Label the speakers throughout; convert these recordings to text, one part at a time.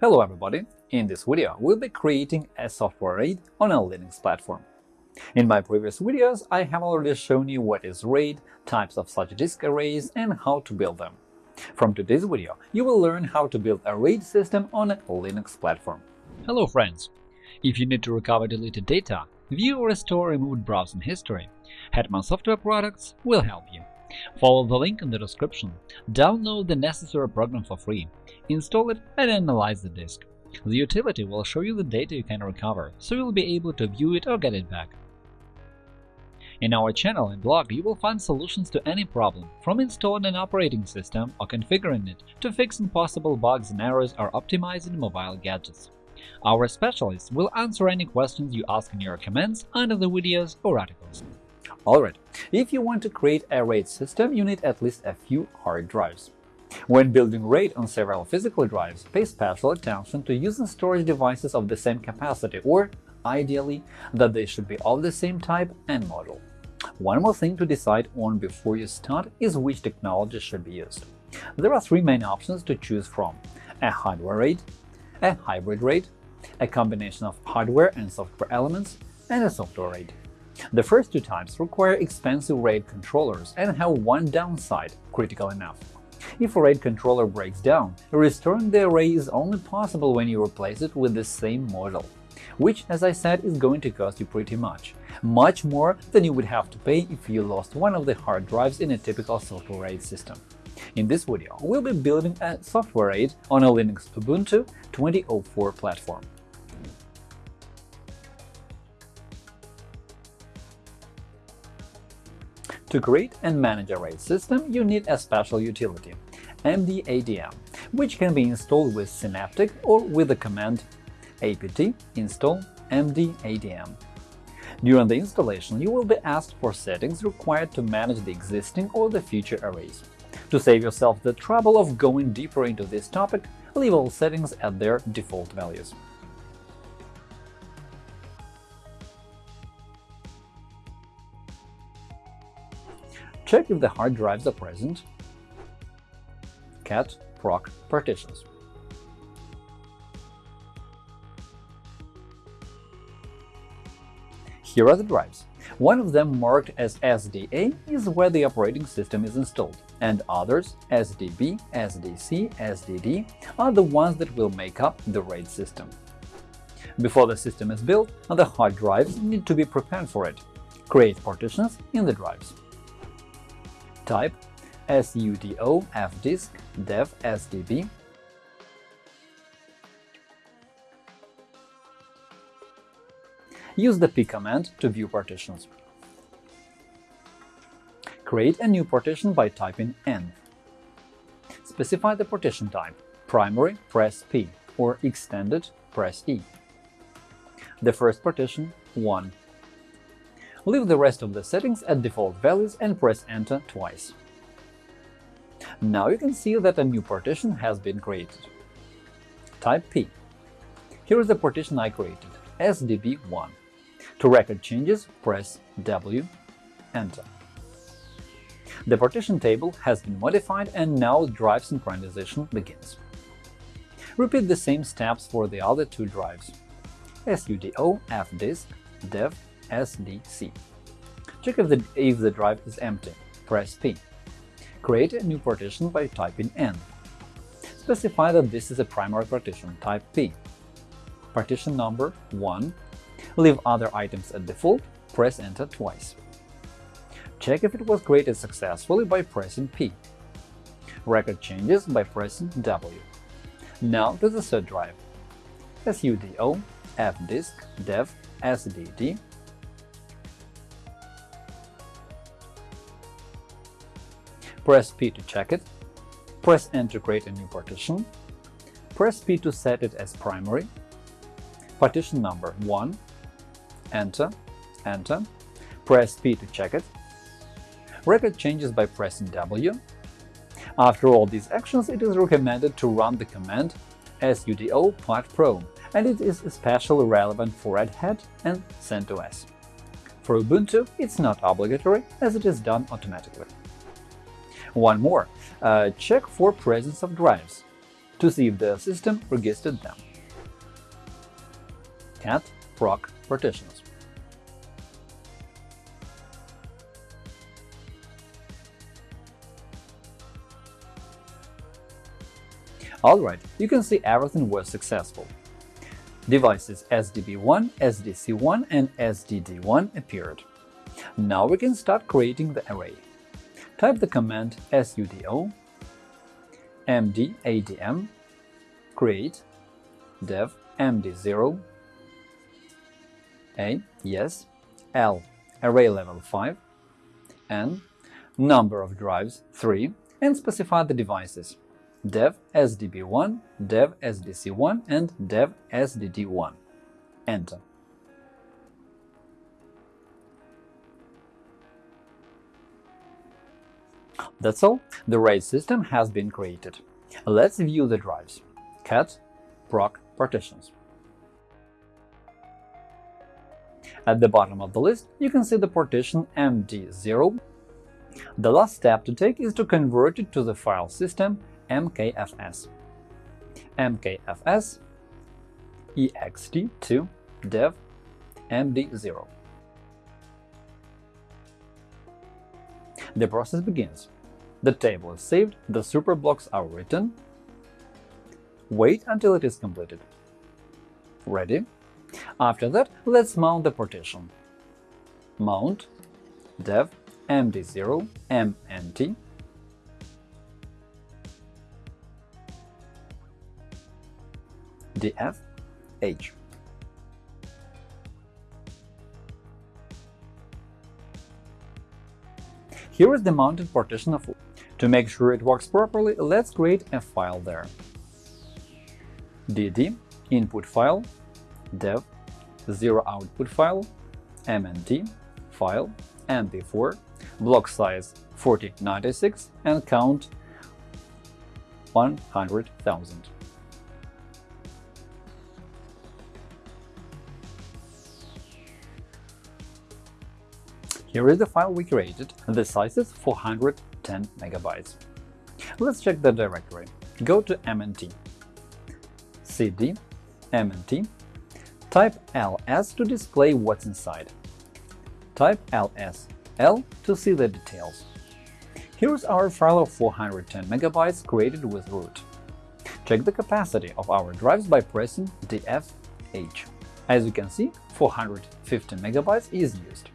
Speaker 1: Hello everybody! In this video, we'll be creating a software RAID on a Linux platform. In my previous videos, I have already shown you what is RAID, types of such disk arrays, and how to build them. From today's video, you will learn how to build a RAID system on a Linux platform.
Speaker 2: Hello friends! If you need to recover deleted data, view or restore removed browsing history, Hetman Software Products will help you. Follow the link in the description, download the necessary program for free, install it and analyze the disk. The utility will show you the data you can recover, so you'll be able to view it or get it back. In our channel and blog you will find solutions to any problem, from installing an operating system or configuring it to fixing possible bugs and errors or optimizing mobile gadgets. Our specialists will answer any questions you ask in your comments under the videos or articles.
Speaker 1: Alright, if you want to create a RAID system, you need at least a few hard drives. When building RAID on several physical drives, pay special attention to using storage devices of the same capacity or, ideally, that they should be of the same type and model. One more thing to decide on before you start is which technology should be used. There are three main options to choose from – a hardware RAID, a hybrid RAID, a combination of hardware and software elements, and a software RAID. The first two types require expensive RAID controllers and have one downside – critical enough. If a RAID controller breaks down, restoring the array is only possible when you replace it with the same model, which, as I said, is going to cost you pretty much, much more than you would have to pay if you lost one of the hard drives in a typical software RAID system. In this video, we'll be building a software RAID on a Linux Ubuntu 2004 platform. To create and manage a RAID system, you need a special utility – MDADM, which can be installed with Synaptic or with the command apt install mdadm. During the installation, you will be asked for settings required to manage the existing or the future arrays. To save yourself the trouble of going deeper into this topic, leave all settings at their default values. Check if the hard drives are present. cat proc partitions. Here are the drives. One of them marked as SDA is where the operating system is installed, and others SDB, SDC, SDD are the ones that will make up the RAID system. Before the system is built, the hard drives need to be prepared for it. Create partitions in the drives type sudo fdisk dev sdb Use the p command to view partitions. Create a new partition by typing n. Specify the partition type – primary, press P, or extended, press E. The first partition – 1. Leave the rest of the settings at default values and press Enter twice. Now you can see that a new partition has been created. Type P. Here is the partition I created – SDB1. To record changes, press W, Enter. The partition table has been modified and now drive synchronization begins. Repeat the same steps for the other two drives sudo fdisk dev SDC. Check if the, if the drive is empty. Press P. Create a new partition by typing N. Specify that this is a primary partition, type P. Partition number 1. Leave other items at default, press Enter twice. Check if it was created successfully by pressing P. Record changes by pressing W. Now to the third drive sudo fdisk dev sdd Press P to check it, press N to create a new partition, press P to set it as primary, partition number 1, Enter, Enter, press P to check it, record changes by pressing W. After all these actions, it is recommended to run the command sudo partprobe, and it is especially relevant for Red Hat and CentOS. For Ubuntu, it's not obligatory, as it is done automatically. One more. Uh, check for presence of drives. to see if the system registered them. cat proc partitions. Alright, you can see everything was successful. Devices SDB1, SDC1 and SDD1 appeared. Now we can start creating the array. Type the command sudo mdadm create dev md0 a yes l array level 5 n number of drives 3 and specify the devices dev sdb1, dev sdc1 and dev sdd1. Enter. That's all, the RAID system has been created. Let's view the drives. cat proc partitions. At the bottom of the list, you can see the partition MD0. The last step to take is to convert it to the file system mkfs. mkfs ext2 dev md0. The process begins. The table is saved, the superblocks are written. Wait until it is completed. Ready? After that, let's mount the partition. Mount dev md0 mnt df h. Here is the mounted partition of To make sure it works properly, let's create a file there. dd input file dev 0 output file mnt file mp4 block size 4096 and count 100,000. Here is the file we created, the size is 410 megabytes. Let's check the directory. Go to mnt, cd, mnt, type ls to display what's inside. Type ls l to see the details. Here's our file of 410 megabytes created with root. Check the capacity of our drives by pressing df-h. As you can see, 450 megabytes is used.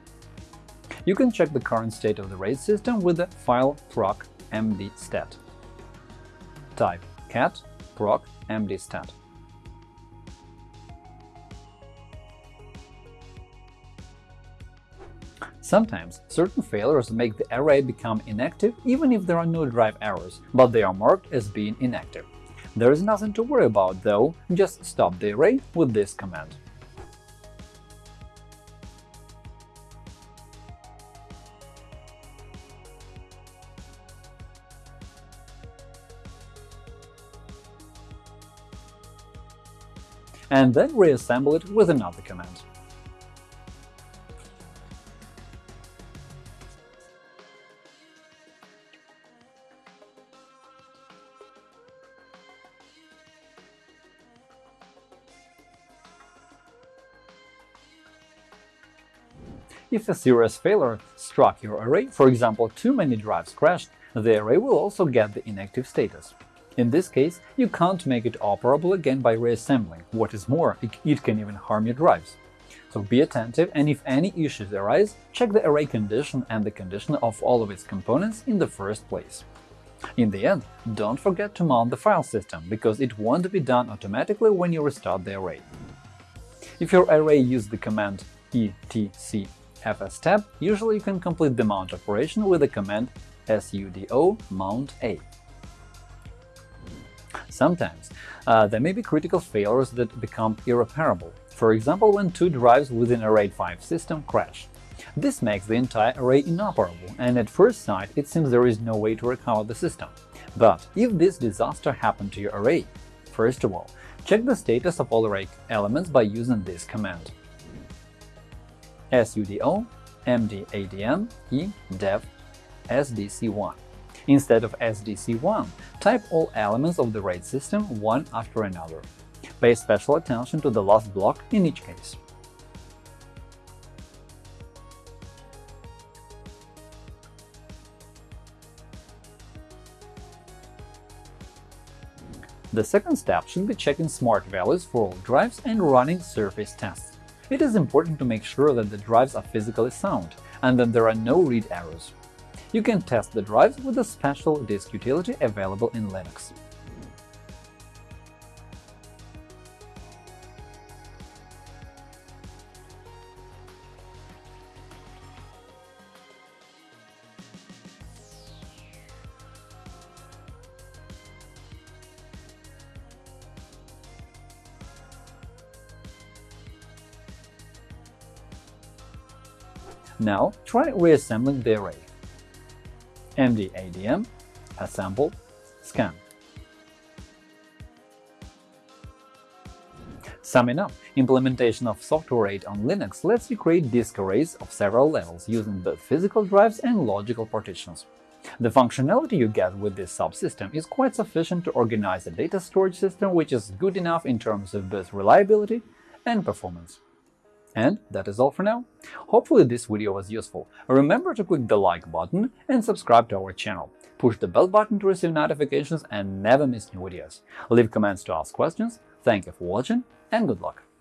Speaker 1: You can check the current state of the RAID system with the file proc mdstat. Type cat proc mdstat. Sometimes certain failures make the array become inactive even if there are no drive errors, but they are marked as being inactive. There is nothing to worry about, though, just stop the array with this command. And then reassemble it with another command. If a serious failure struck your array, for example, too many drives crashed, the array will also get the inactive status. In this case, you can't make it operable again by reassembling. What is more, it can even harm your drives. So be attentive, and if any issues arise, check the array condition and the condition of all of its components in the first place. In the end, don't forget to mount the file system, because it won't be done automatically when you restart the array. If your array uses the command etcfstab, usually you can complete the mount operation with the command sudo mount a. Sometimes uh, there may be critical failures that become irreparable, for example when two drives within a RAID 5 system crash. This makes the entire array inoperable, and at first sight it seems there is no way to recover the system. But if this disaster happened to your array, first of all, check the status of all array elements by using this command sudo mdadm e dev sdc1 Instead of SDC1, type all elements of the RAID system one after another. Pay special attention to the last block in each case. The second step should be checking smart values for all drives and running surface tests. It is important to make sure that the drives are physically sound and that there are no read errors. You can test the drives with a special disk utility available in Linux. Now try reassembling the array. MDADM, assemble, scan. Summing up, implementation of Software RAID on Linux lets you create disk arrays of several levels using both physical drives and logical partitions. The functionality you get with this subsystem is quite sufficient to organize a data storage system which is good enough in terms of both reliability and performance. And that is all for now. Hopefully this video was useful. Remember to click the like button and subscribe to our channel. Push the bell button to receive notifications and never miss new videos. Leave comments to ask questions. Thank you for watching and good luck!